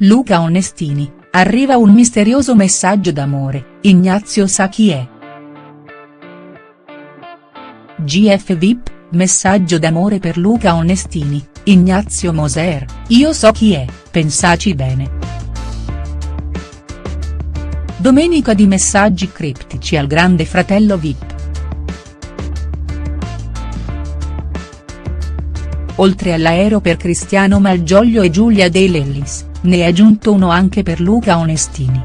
Luca Onestini, arriva un misterioso messaggio d'amore, Ignazio sa chi è. GF VIP, messaggio d'amore per Luca Onestini, Ignazio Moser, io so chi è, pensaci bene. Domenica di messaggi criptici al grande fratello VIP. Oltre all'aereo per Cristiano Malgioglio e Giulia De Lellis, ne è aggiunto uno anche per Luca Onestini.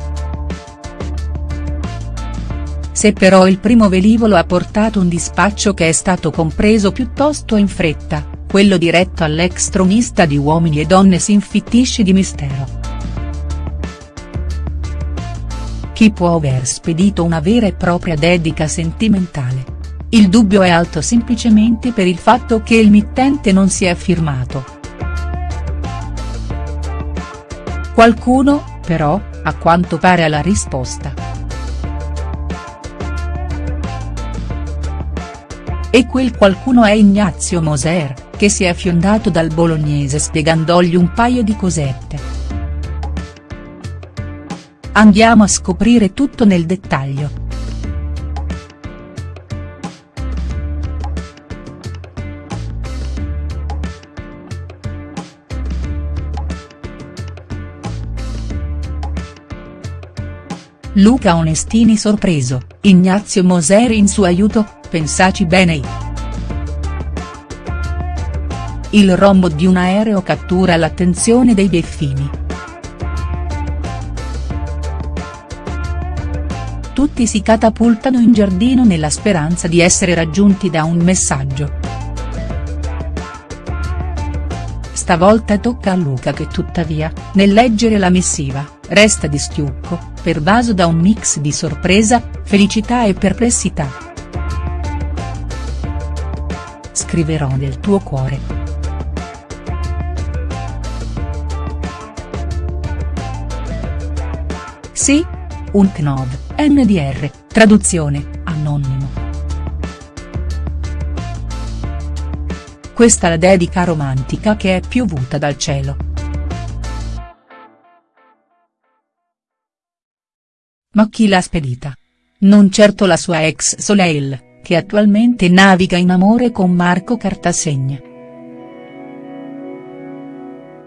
Se però il primo velivolo ha portato un dispaccio che è stato compreso piuttosto in fretta, quello diretto all'ex tronista di Uomini e Donne si infittisce di mistero. Chi può aver spedito una vera e propria dedica sentimentale? Il dubbio è alto semplicemente per il fatto che il mittente non si è firmato. Qualcuno, però, a quanto pare ha la risposta. E quel qualcuno è Ignazio Moser, che si è fiondato dal bolognese spiegandogli un paio di cosette. Andiamo a scoprire tutto nel dettaglio. Luca Onestini sorpreso, Ignazio Moser in suo aiuto, pensaci bene. Il rombo di un aereo cattura l'attenzione dei beffini. Tutti si catapultano in giardino nella speranza di essere raggiunti da un messaggio. Stavolta tocca a Luca che tuttavia, nel leggere la missiva, resta di stucco, pervaso da un mix di sorpresa, felicità e perplessità. Scriverò nel tuo cuore. Sì? Un Knov, NDR, traduzione, anonimo. Questa la dedica romantica che è piovuta dal cielo. Ma chi l'ha spedita? Non certo la sua ex Soleil, che attualmente naviga in amore con Marco Cartasegna.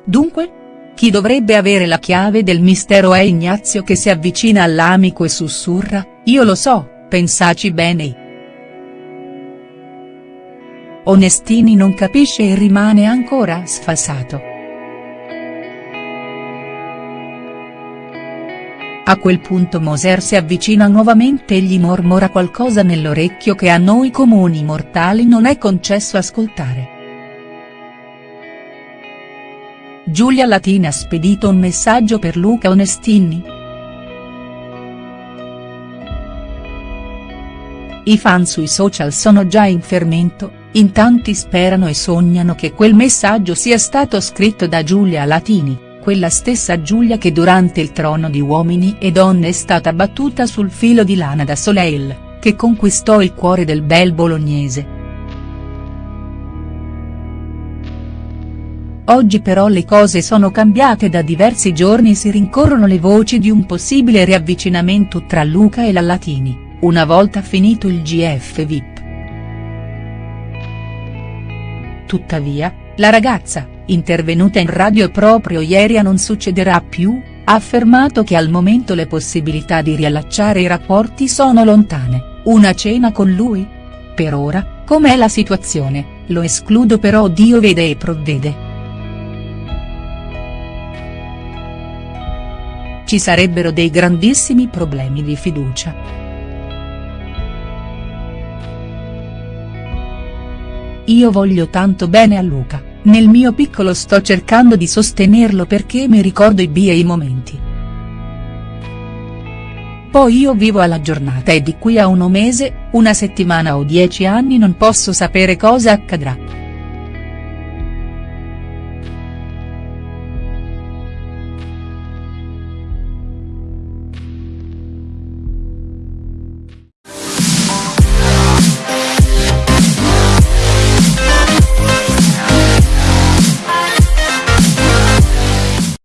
Dunque? Chi dovrebbe avere la chiave del mistero è Ignazio che si avvicina all'amico e sussurra, io lo so, pensaci bene. Onestini non capisce e rimane ancora sfasato. A quel punto Moser si avvicina nuovamente e gli mormora qualcosa nell'orecchio che a noi comuni mortali non è concesso ascoltare. Giulia Latina ha spedito un messaggio per Luca Onestini?. I fan sui social sono già in fermento, in tanti sperano e sognano che quel messaggio sia stato scritto da Giulia Latini, quella stessa Giulia che durante il trono di Uomini e Donne è stata battuta sul filo di lana da Soleil, che conquistò il cuore del bel bolognese. Oggi però le cose sono cambiate da diversi giorni si rincorrono le voci di un possibile riavvicinamento tra Luca e la Latini, una volta finito il GF VIP. Tuttavia, la ragazza, intervenuta in radio proprio ieri a Non succederà più, ha affermato che al momento le possibilità di riallacciare i rapporti sono lontane, una cena con lui? Per ora, com'è la situazione, lo escludo però Dio vede e provvede. Ci sarebbero dei grandissimi problemi di fiducia. Io voglio tanto bene a Luca, nel mio piccolo sto cercando di sostenerlo perché mi ricordo i bei momenti. Poi io vivo alla giornata e di qui a uno mese, una settimana o dieci anni non posso sapere cosa accadrà.